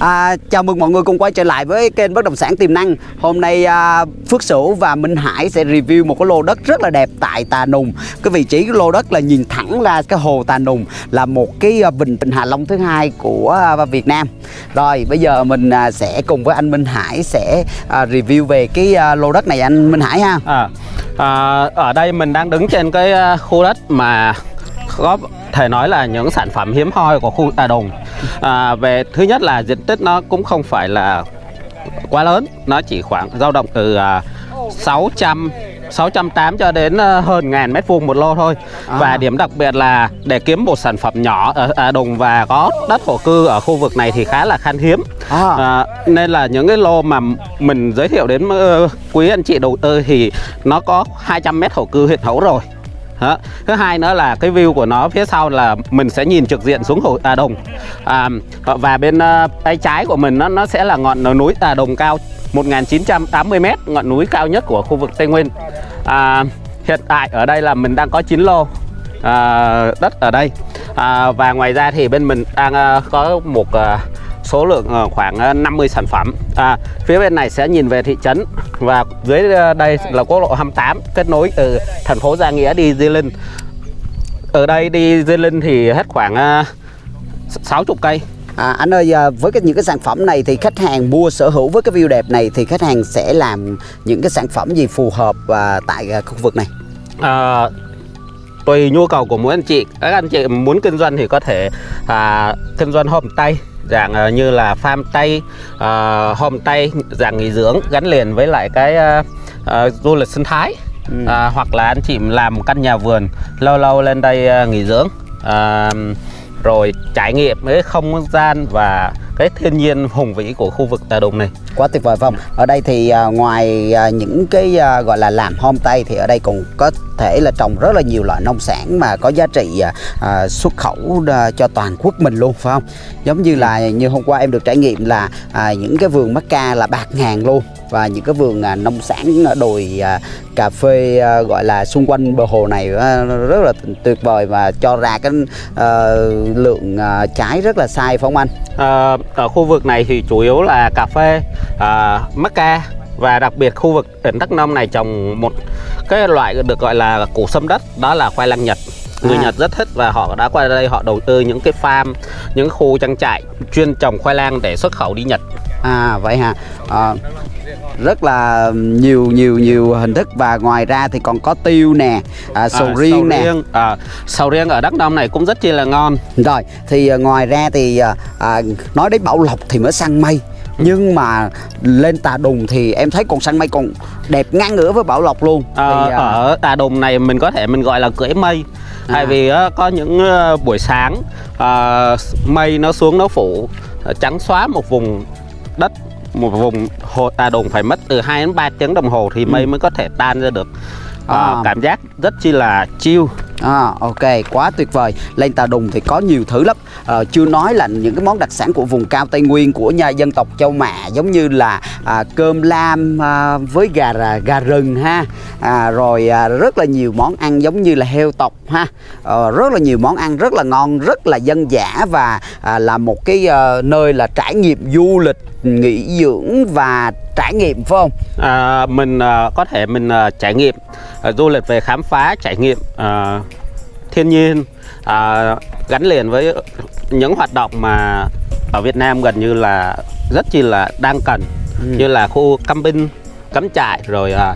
À, chào mừng mọi người cùng quay trở lại với kênh bất động sản tiềm năng. Hôm nay à, Phước Sửu và Minh Hải sẽ review một cái lô đất rất là đẹp tại Tà Nùng. Cái vị trí cái lô đất là nhìn thẳng ra cái hồ Tà Nùng là một cái à, bình vịnh Hạ Long thứ hai của à, Việt Nam. Rồi bây giờ mình à, sẽ cùng với anh Minh Hải sẽ à, review về cái à, lô đất này anh Minh Hải ha. À, à, ở đây mình đang đứng trên cái à, khu đất mà có thể nói là những sản phẩm hiếm hoi của khu Tà Đồng. À, về thứ nhất là diện tích nó cũng không phải là quá lớn, nó chỉ khoảng dao động từ à, 600 680 cho đến à, hơn ngàn mét vuông một lô thôi. À. Và điểm đặc biệt là để kiếm một sản phẩm nhỏ ở Tà Đồng và có đất thổ cư ở khu vực này thì khá là khan hiếm. À. À, nên là những cái lô mà mình giới thiệu đến ờ, quý anh chị đầu tư thì nó có 200 mét thổ cư hiện hữu rồi. Đó. Thứ hai nữa là cái view của nó phía sau là mình sẽ nhìn trực diện xuống hồ Tà Đồng. À, và bên ờ, tay trái của mình nó nó sẽ là ngọn núi Tà Đồng cao 1980m ngọn núi cao nhất của khu vực Tây Nguyên. À, hiện tại ở đây là mình đang có 9 lô à, đất ở đây. À, và ngoài ra thì bên mình đang ờ, có một ờ, số lượng ờ, khoảng ờ, 50 sản phẩm. À, phía bên này sẽ nhìn về thị trấn và dưới ờ, đây là quốc lộ 28 kết nối từ thành phố Gia Nghĩa đi Di Linh. Ở đây đi Di Linh thì hết khoảng uh, 60 cây. À, anh ơi với cái những cái sản phẩm này thì khách hàng mua sở hữu với cái view đẹp này thì khách hàng sẽ làm những cái sản phẩm gì phù hợp à, tại à, khu vực này? à, tùy nhu cầu của mỗi anh chị. Các anh chị muốn kinh doanh thì có thể à, kinh doanh homestay dạng à, như là farm tây à, homestay dạng nghỉ dưỡng gắn liền với lại cái à, à, du lịch sinh thái Ừ. à, hoặc là anh chị làm một căn nhà vườn lâu lâu lên đây à, nghỉ dưỡng à, rồi trải nghiệm cái không gian và cái thiên nhiên hùng vĩ của khu vực Tà Đùng này Quá tuyệt vời không? Ở đây thì à, ngoài à, những cái à, gọi là làm homestay thì ở đây còn có thể là trồng rất là nhiều loại nông sản mà có giá trị à, xuất khẩu à, cho toàn quốc mình luôn phải không? Giống như là như hôm qua em được trải nghiệm là à, những cái vườn mắc ca là bạc ngàn luôn và những cái vườn à, nông sản đồi à, cà phê à, gọi là xung quanh bờ hồ này à, rất là tuyệt vời và cho ra cái à, lượng à, trái rất là sai phải không anh? À, ở khu vực này thì chủ yếu là cà phê, à, mắc ca và đặc biệt khu vực tỉnh Đắk Nông này trồng một cái loại được gọi là củ sâm đất đó là khoai lang Nhật. Người À. Nhật rất thích và họ đã qua đây họ đầu tư những cái farm, những khu trang trại chuyên trồng khoai lang để xuất khẩu đi Nhật. À vậy hả? À, rất là nhiều nhiều nhiều hình thức và ngoài ra thì còn có tiêu nè, à, sầu À, riêng nè. riêng, à, sầu riêng ở Đắk Nông này cũng rất chi là ngon. Rồi thì à, ngoài ra thì à, à, nói đến Bảo Lộc thì mới săn mây. Nhưng mà lên Tà Đùng thì em thấy con săn mây còn đẹp ngang ngửa với Bảo Lộc luôn. Ờ, thì, à, ở Tà Đùng này mình có thể mình gọi là cưỡi mây À. tại vì á, có những ờ, buổi sáng mây nó xuống nó phủ trắng xóa một vùng đất một vùng hồ Tà Đùng phải mất từ 2 đến 3 tiếng đồng hồ thì mây mới có thể tan ra được Ừ. À. cảm giác rất chi là chill À, ok, quá tuyệt vời. Lên Tà Đùng thì có nhiều thứ lắm. Ờ, chưa nói là những cái món đặc sản của vùng cao Tây Nguyên của nhà dân tộc Châu Mạ giống như là à, cơm lam à, với gà gà rừng ha. À, rồi à, rất là nhiều món ăn giống như là heo tộc ha. Ờ, rất là nhiều món ăn rất là ngon, rất là dân dã và à, là một cái ờ, nơi là trải nghiệm du lịch, nghỉ dưỡng và trải nghiệm phải không? À, mình à, có thể mình à, trải nghiệm à, du lịch về khám phá trải nghiệm à, thiên nhiên à, gắn liền với những hoạt động mà ở Việt Nam gần như là rất chi là đang cần Ừ. như là khu camping cắm trại rồi à,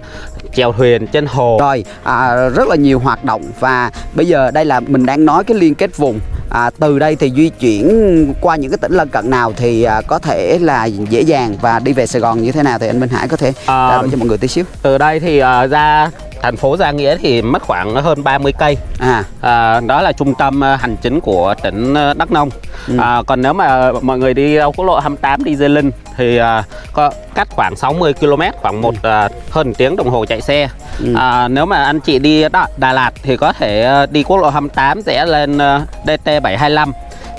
chèo thuyền trên hồ Rồi, à, rất là nhiều hoạt động và bây giờ đây là mình đang nói cái liên kết vùng. À, từ đây thì di chuyển qua những cái tỉnh lân cận nào thì à, có thể là dễ dàng và đi về Sài Gòn như thế nào thì anh Minh Hải có thể À, đổi cho mọi người tí xíu. từ đây thì à, ra thành phố Gia Nghĩa thì mất khoảng hơn 30 cây À, À, đó là trung tâm à, hành chính của tỉnh à, Đắk Nông. Ừ. À, còn nếu mà mọi người đi đâu quốc lộ 28 đi Di Linh thì à, có cách khoảng 60 km, khoảng một à, hơn tiếng đồng hồ chạy xe. Ừ. À, nếu mà anh chị đi Đà, Đà Lạt thì có thể à, đi quốc lộ 28 rẽ lên à, DT 725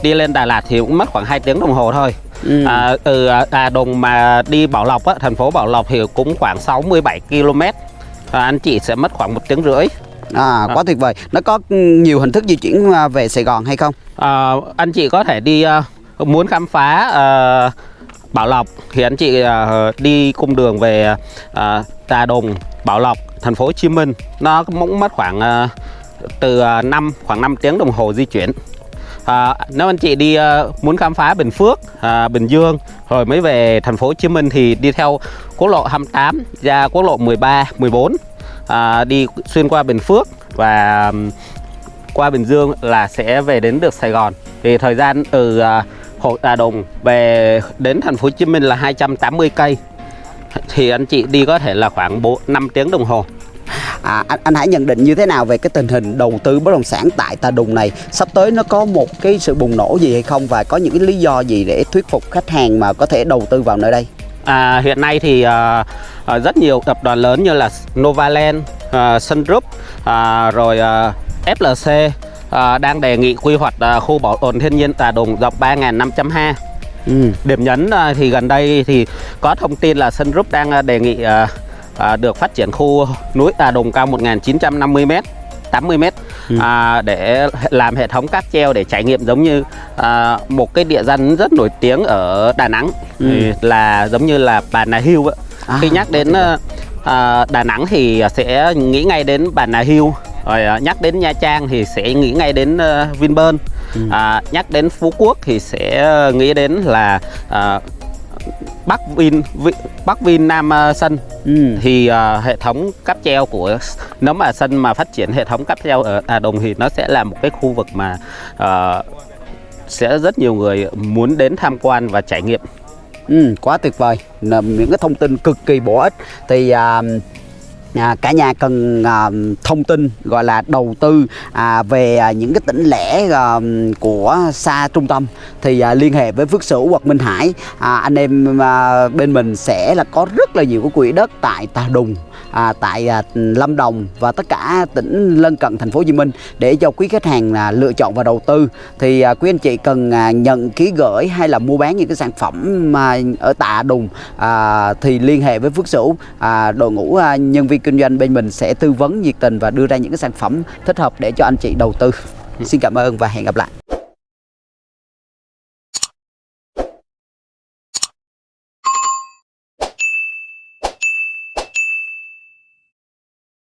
đi lên Đà Lạt thì cũng mất khoảng 2 tiếng đồng hồ thôi. ừ. À, từ à, Đà Đồng mà đi Bảo Lộc á, thành phố Bảo Lộc thì cũng khoảng 67 km. À, anh chị sẽ mất khoảng một tiếng rưỡi. à, quá tuyệt vời. Nó có nhiều hình thức di chuyển à, về Sài Gòn hay không? À, anh chị có thể đi à, muốn khám phá à, Bảo Lộc thì anh chị à, đi cung đường về à, Tà Đồng, Bảo Lộc, thành phố Hồ Chí Minh nó cũng mất khoảng à, từ 5 khoảng 5 tiếng đồng hồ di chuyển. À, nếu anh chị đi muốn khám phá Bình Phước, à, Bình Dương rồi mới về thành phố Hồ Chí Minh thì đi theo quốc lộ 28 ra quốc lộ 13, 14 à, đi xuyên qua Bình Phước và qua Bình Dương là sẽ về đến được Sài Gòn. Thì thời gian từ uh, Hồ Tà Đùng về đến thành phố Hồ Chí Minh là 280 cây. Thì anh chị đi có thể là khoảng 4 5 tiếng đồng hồ. À, anh, anh hãy nhận định như thế nào về cái tình hình đầu tư bất động sản tại Tà Đùng này sắp tới nó có một cái sự bùng nổ gì hay không và có những cái lý do gì để thuyết phục khách hàng mà có thể đầu tư vào nơi đây À, hiện nay thì à, à, rất nhiều tập đoàn lớn như là Novaland, à, Sun Group, à, rồi à, FLC à, đang đề nghị quy hoạch à, khu bảo tồn thiên nhiên Tà Đùng rộng 3.500 ha. ừ. Điểm nhấn à, thì gần đây thì có thông tin là Sun Group đang à, đề nghị à, à, được phát triển khu núi Tà Đùng cao 1.950m 80m à, để làm hệ thống cáp treo để trải nghiệm giống như à, một cái địa danh rất nổi tiếng ở Đà Nẵng thì là giống như là Bà Nà Hills ạ. À, Khi nhắc đến à, à, Đà Nẵng thì sẽ nghĩ ngay đến Bà Nà Hills rồi à, nhắc đến Nha Trang thì sẽ nghĩ ngay đến uh, Vinpearl. À, nhắc đến Phú Quốc thì sẽ nghĩ đến là à, Bắc Vin, Vi, Bắc Vin Nam Sân. Ừ. thì à, hệ thống cáp treo của nếu mà sân mà phát triển hệ thống cáp treo ở Tà Đồng thì nó sẽ là một cái khu vực mà à, sẽ rất nhiều người muốn đến tham quan và trải nghiệm. Ừ, quá tuyệt vời. Là những cái thông tin cực kỳ bổ ích. Thì à, à, cả nhà cần à, thông tin gọi là đầu tư à, về à, những cái tỉnh lẻ à, của xa trung tâm. Thì à, liên hệ với Phước Sửu hoặc Minh Hải. À, anh em à, bên mình sẽ là có rất là nhiều cái quỹ đất tại Tà Đùng à, tại à, Lâm Đồng và tất cả tỉnh lân cận thành phố Hồ Chí Minh để cho quý khách hàng à, lựa chọn và đầu tư. Thì à, quý anh chị cần à, nhận ký gửi hay là mua bán những cái sản phẩm mà ở Tạ Đùng à, thì liên hệ với Phước Sửu à, đội ngũ à, nhân viên kinh doanh bên mình sẽ tư vấn nhiệt tình và đưa ra những cái sản phẩm thích hợp để cho anh chị đầu tư. Xin cảm ơn và hẹn gặp lại.